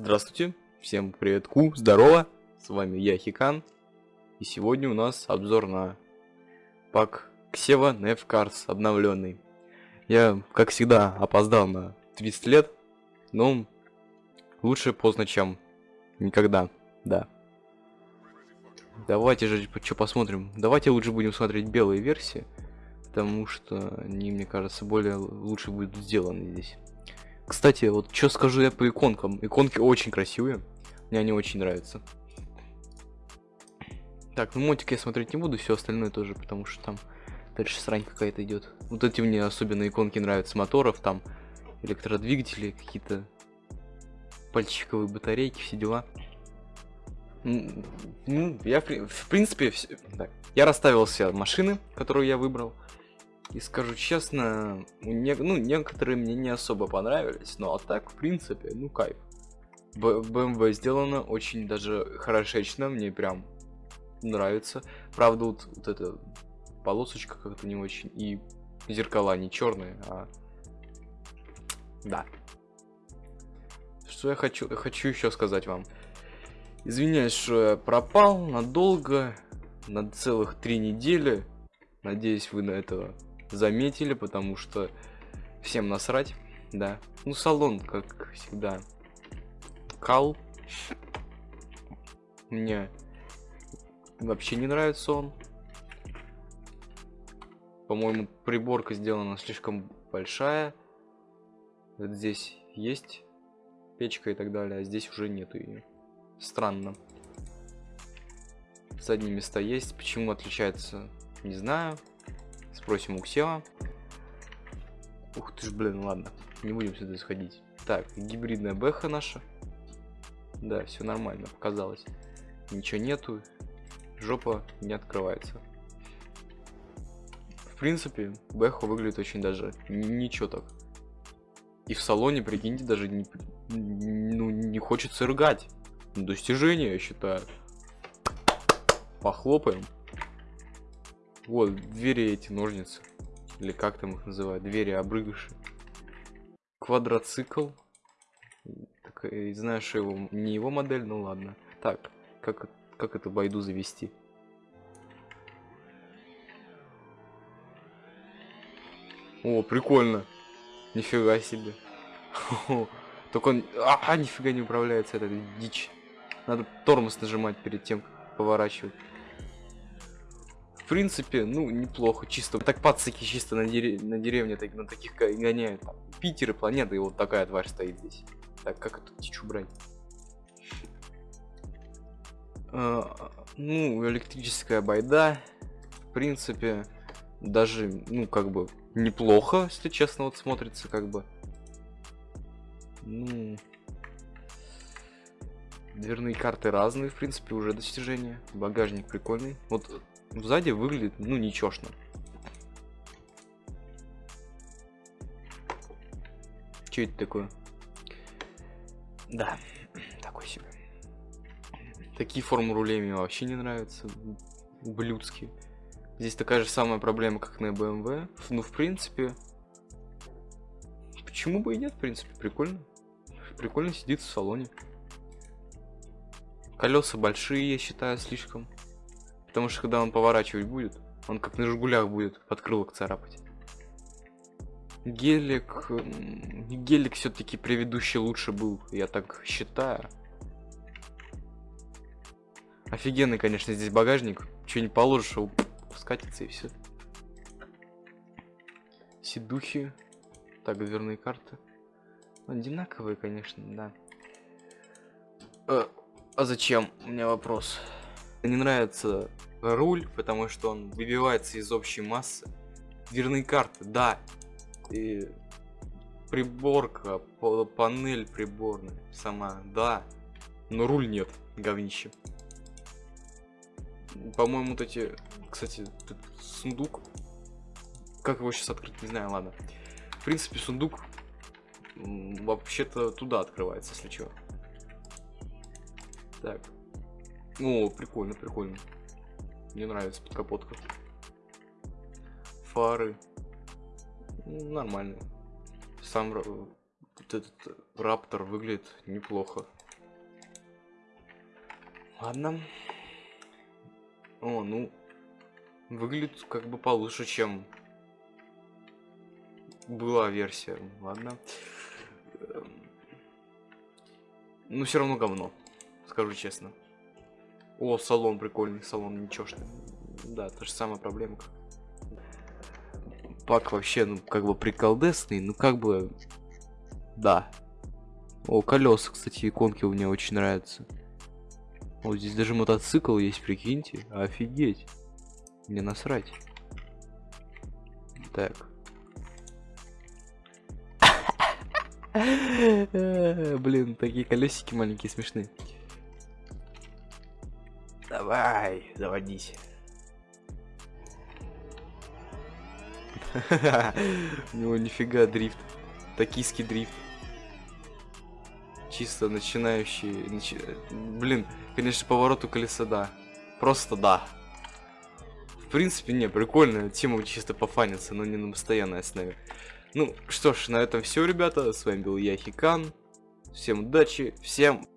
Здравствуйте, всем привет, ку, здорово, с вами я Хикан, и сегодня у нас обзор на пак Ксева Nef Cars обновленный. Я, как всегда, опоздал на 30 лет, но лучше поздно, чем никогда, да. Давайте же что посмотрим. Давайте лучше будем смотреть белые версии, потому что они, мне кажется, более лучше будут сделаны здесь. Кстати, вот что скажу я по иконкам. Иконки очень красивые. Мне они очень нравятся. Так, ну мотик я смотреть не буду, все остальное тоже, потому что там дальше срань какая-то идет. Вот эти мне особенно иконки нравятся моторов, там электродвигатели, какие-то пальчиковые батарейки, все дела. Ну, я в принципе, так, я расставил все машины, которые я выбрал. И скажу честно, не, ну, некоторые мне не особо понравились, но а так, в принципе, ну кайф. BMW сделано очень даже хорошечно, мне прям нравится. Правда, вот, вот эта полосочка как-то не очень, и зеркала не черные, а... Да. Что я хочу, хочу еще сказать вам. Извиняюсь, что я пропал надолго, на целых три недели. Надеюсь, вы на это заметили, потому что всем насрать, да. Ну, салон, как всегда, кал. Мне вообще не нравится он. По-моему, приборка сделана слишком большая. Вот здесь есть печка и так далее, а здесь уже нету ее. Странно. Задние места есть. Почему отличается, не знаю. Спросим у Ксева. Ух ты ж, блин, ладно. Не будем сюда сходить. Так, гибридная бэха наша. Да, все нормально, показалось. Ничего нету. Жопа не открывается. В принципе, бэха выглядит очень даже ничего так. И в салоне, прикиньте, даже не, ну, не хочется рыгать. Достижение, я считаю. Похлопаем. Вот, двери эти ножницы. Или как там их называют? Двери обрыгыши. Квадроцикл. Так, э, знаю, его, не его модель, ну ладно. Так, как, как это байду завести? О, прикольно. Нифига себе. Только он... А, нифига не управляется, это дичь. Надо тормоз нажимать перед тем, как поворачивать принципе, ну, неплохо. Чисто так пацаки чисто на, дере на деревне так, на таких гоняют. Там, Питер и планета, и вот такая тварь стоит здесь. Так, как эту птичку брать? А, ну, электрическая байда. В принципе, даже, ну, как бы, неплохо, если честно, вот смотрится, как бы. Ну... Дверные карты разные, в принципе, уже достижения. Багажник прикольный. Вот Сзади выглядит, ну, ничешно. Что это такое? Да, такой себе. Такие формы рулей мне вообще не нравятся. Ублюдские. Здесь такая же самая проблема, как на BMW. Ну, в принципе... Почему бы и нет, в принципе, прикольно. Прикольно сидит в салоне. Колеса большие, я считаю, слишком. Потому что когда он поворачивать будет, он как на жгулях будет под крылок царапать. Гелик... Гелик все-таки предыдущий лучше был, я так считаю. Офигенный, конечно, здесь багажник. Что не положишь, его скатится и все. Сидухи. Так, дверные карты. Одинаковые, конечно, да. А, а зачем? У меня вопрос. Не нравится руль, потому что он выбивается из общей массы. Дверные карты, да. И приборка, панель приборная сама, да. Но руль нет, говнище. По-моему, вот эти... Кстати, тут сундук. Как его сейчас открыть, не знаю, ладно. В принципе, сундук вообще-то туда открывается, если что. Так, о, прикольно, прикольно. Мне нравится подкапотка. Фары. Нормально. Сам вот этот раптор выглядит неплохо. Ладно. О, ну, выглядит как бы получше, чем была версия. Ладно. Эм. Ну, все равно говно, скажу честно. О, салон прикольный, салон ничешный. Да, та же самая проблема. Пак вообще, ну, как бы приколдесный, ну, как бы... Да. О, колеса, кстати, иконки у меня очень нравятся. Вот здесь даже мотоцикл есть, прикиньте. Офигеть. Мне насрать. Так. Блин, такие колесики маленькие смешные. Давай, заводись. У него нифига дрифт. Токийский дрифт. Чисто начинающий... Начи... Блин, конечно, повороту колеса, да. Просто да. В принципе, не, прикольная тема чисто пофаниться, но не на постоянной основе. Ну, что ж, на этом все, ребята. С вами был я, Хикан. Всем удачи, всем